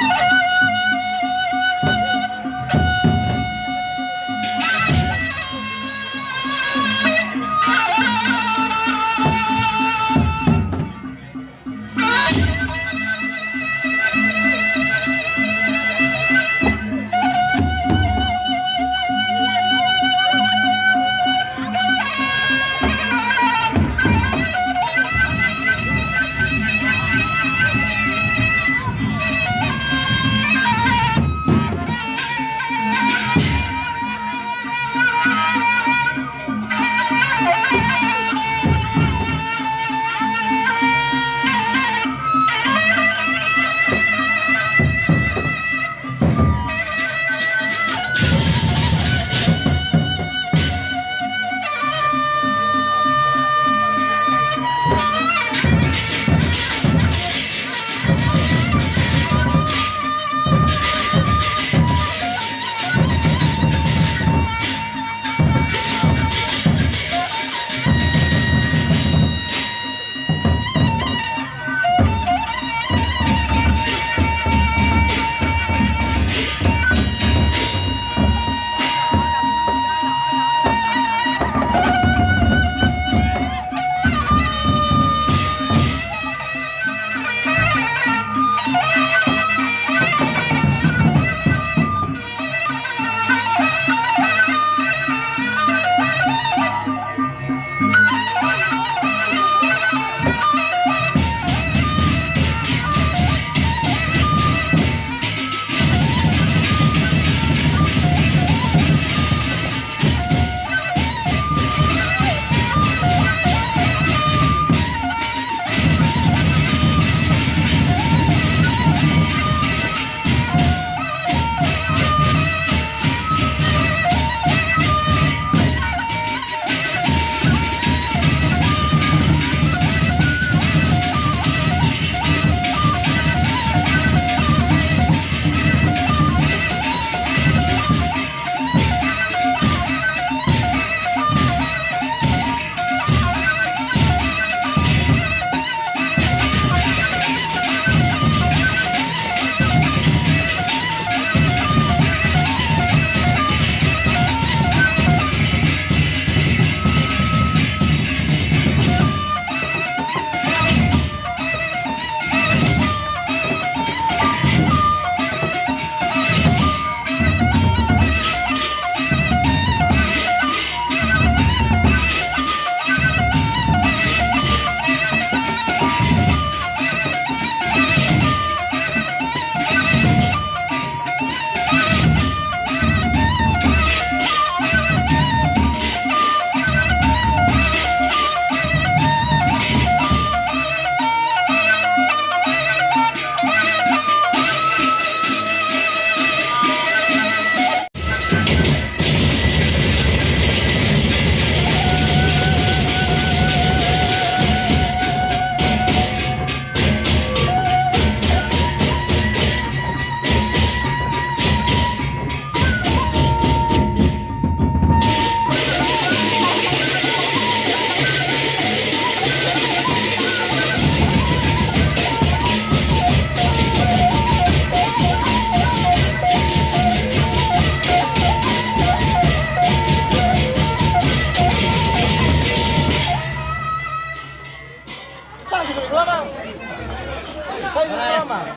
Yeah.